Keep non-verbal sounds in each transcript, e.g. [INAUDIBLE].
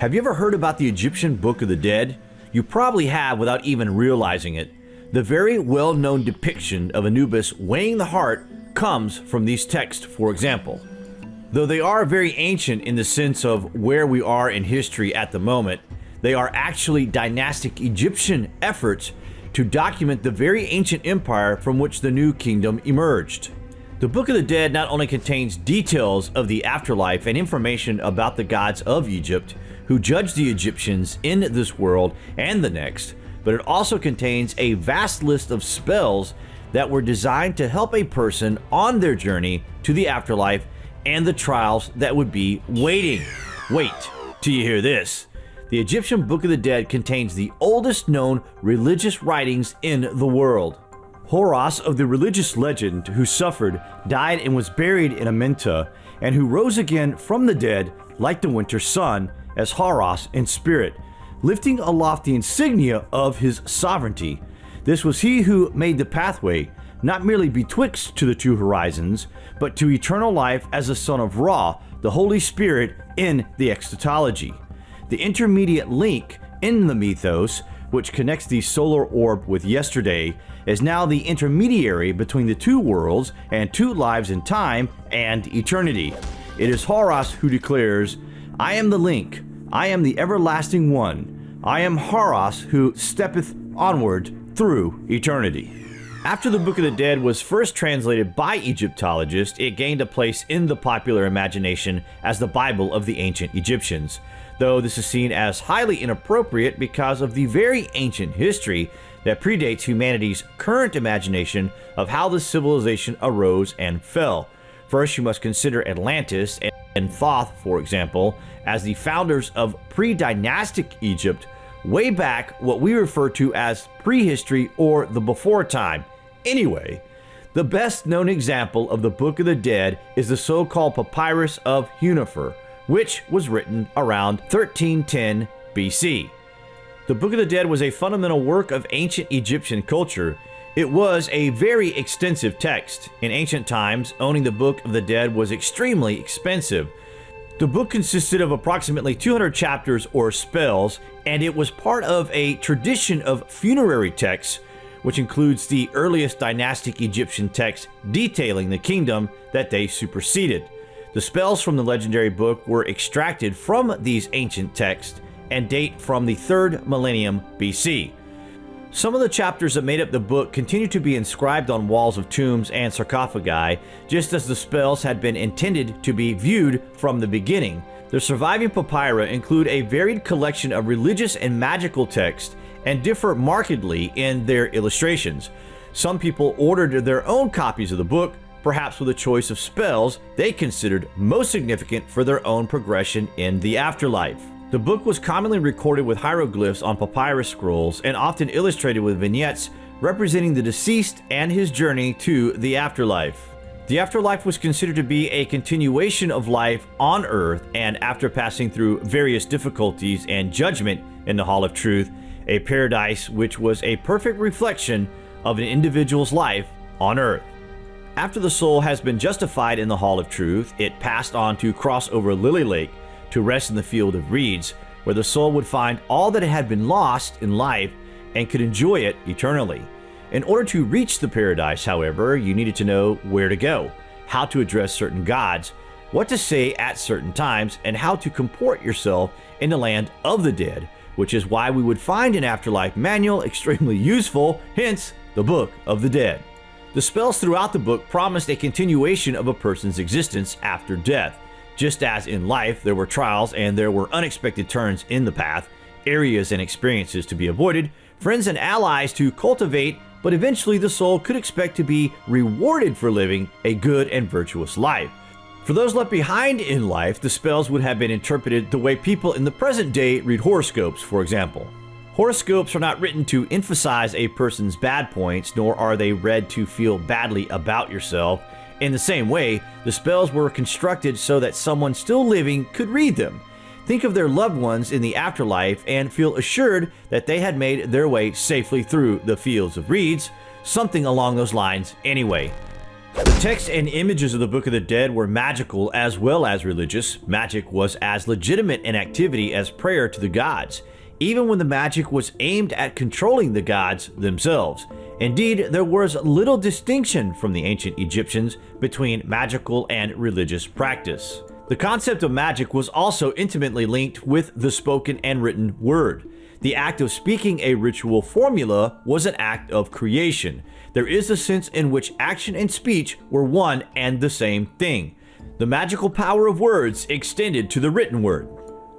Have you ever heard about the Egyptian Book of the Dead? You probably have without even realizing it. The very well known depiction of Anubis weighing the heart comes from these texts, for example. Though they are very ancient in the sense of where we are in history at the moment, they are actually dynastic Egyptian efforts to document the very ancient empire from which the new kingdom emerged. The Book of the Dead not only contains details of the afterlife and information about the gods of Egypt who judged the Egyptians in this world and the next, but it also contains a vast list of spells that were designed to help a person on their journey to the afterlife and the trials that would be waiting. Wait till you hear this. The Egyptian Book of the Dead contains the oldest known religious writings in the world. Horus of the religious legend who suffered, died, and was buried in Amenta, and who rose again from the dead like the winter sun as Horus in spirit, lifting aloft the insignia of his sovereignty. This was he who made the pathway, not merely betwixt to the two horizons, but to eternal life as the son of Ra, the Holy Spirit in the eschatology. The intermediate link in the mythos, which connects the solar orb with yesterday, is now the intermediary between the two worlds and two lives in time and eternity. It is Horus who declares, I am the link, I am the everlasting one, I am Horus who steppeth onward through eternity. After the Book of the Dead was first translated by Egyptologists, it gained a place in the popular imagination as the Bible of the ancient Egyptians, though this is seen as highly inappropriate because of the very ancient history that predates humanity's current imagination of how the civilization arose and fell. First, you must consider Atlantis and Thoth, for example, as the founders of pre-dynastic Egypt, way back what we refer to as prehistory or the before time. Anyway, the best known example of the Book of the Dead is the so-called Papyrus of Hunefer, which was written around 1310 BC. The Book of the Dead was a fundamental work of ancient Egyptian culture. It was a very extensive text. In ancient times, owning the Book of the Dead was extremely expensive. The book consisted of approximately 200 chapters or spells, and it was part of a tradition of funerary texts, which includes the earliest dynastic Egyptian texts detailing the kingdom that they superseded. The spells from the legendary book were extracted from these ancient texts and date from the 3rd millennium BC. Some of the chapters that made up the book continue to be inscribed on walls of tombs and sarcophagi, just as the spells had been intended to be viewed from the beginning. The surviving papyri include a varied collection of religious and magical texts and differ markedly in their illustrations. Some people ordered their own copies of the book, perhaps with a choice of spells they considered most significant for their own progression in the afterlife. The book was commonly recorded with hieroglyphs on papyrus scrolls and often illustrated with vignettes representing the deceased and his journey to the afterlife. The afterlife was considered to be a continuation of life on earth and after passing through various difficulties and judgment in the Hall of Truth, a paradise which was a perfect reflection of an individual's life on earth. After the soul has been justified in the Hall of Truth, it passed on to cross over Lily Lake to rest in the field of reeds, where the soul would find all that it had been lost in life and could enjoy it eternally. In order to reach the paradise, however, you needed to know where to go, how to address certain gods, what to say at certain times, and how to comport yourself in the land of the dead, which is why we would find an afterlife manual extremely useful, hence the Book of the Dead. The spells throughout the book promised a continuation of a person's existence after death, just as in life, there were trials and there were unexpected turns in the path, areas and experiences to be avoided, friends and allies to cultivate, but eventually the soul could expect to be rewarded for living a good and virtuous life. For those left behind in life, the spells would have been interpreted the way people in the present day read horoscopes, for example. Horoscopes are not written to emphasize a person's bad points, nor are they read to feel badly about yourself. In the same way, the spells were constructed so that someone still living could read them. Think of their loved ones in the afterlife and feel assured that they had made their way safely through the fields of reeds, something along those lines anyway. The text and images of the Book of the Dead were magical as well as religious. Magic was as legitimate an activity as prayer to the gods, even when the magic was aimed at controlling the gods themselves. Indeed, there was little distinction from the ancient Egyptians between magical and religious practice. The concept of magic was also intimately linked with the spoken and written word. The act of speaking a ritual formula was an act of creation. There is a sense in which action and speech were one and the same thing. The magical power of words extended to the written word.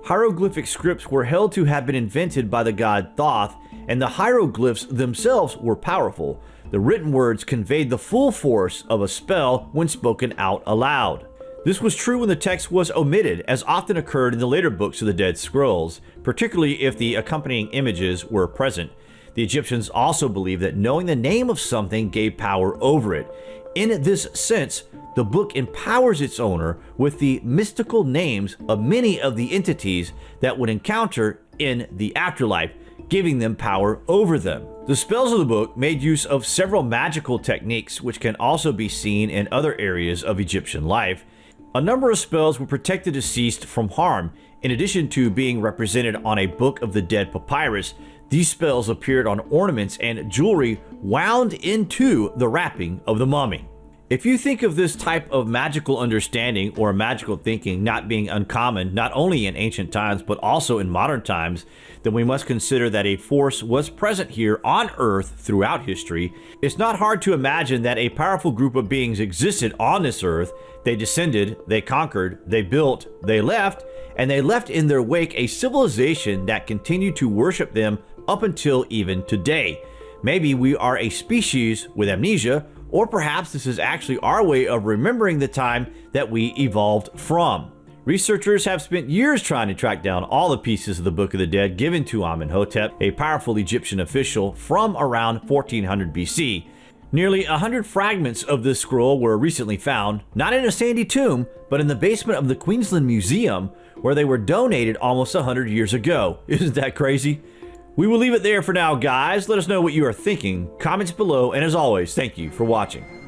Hieroglyphic scripts were held to have been invented by the god Thoth, and the hieroglyphs themselves were powerful. The written words conveyed the full force of a spell when spoken out aloud. This was true when the text was omitted, as often occurred in the later books of the Dead Scrolls, particularly if the accompanying images were present. The Egyptians also believed that knowing the name of something gave power over it. In this sense, the book empowers its owner with the mystical names of many of the entities that would encounter in the afterlife, giving them power over them. The spells of the book made use of several magical techniques which can also be seen in other areas of Egyptian life. A number of spells would protect the deceased from harm. In addition to being represented on a Book of the Dead papyrus, these spells appeared on ornaments and jewelry wound into the wrapping of the mummy. If you think of this type of magical understanding or magical thinking not being uncommon not only in ancient times but also in modern times, then we must consider that a force was present here on Earth throughout history. It's not hard to imagine that a powerful group of beings existed on this Earth. They descended, they conquered, they built, they left, and they left in their wake a civilization that continued to worship them up until even today. Maybe we are a species with amnesia or perhaps this is actually our way of remembering the time that we evolved from. Researchers have spent years trying to track down all the pieces of the Book of the Dead given to Amenhotep, a powerful Egyptian official from around 1400 BC. Nearly 100 fragments of this scroll were recently found, not in a sandy tomb, but in the basement of the Queensland Museum, where they were donated almost 100 years ago. [LAUGHS] Isn't that crazy? We will leave it there for now, guys. Let us know what you are thinking. Comments below, and as always, thank you for watching.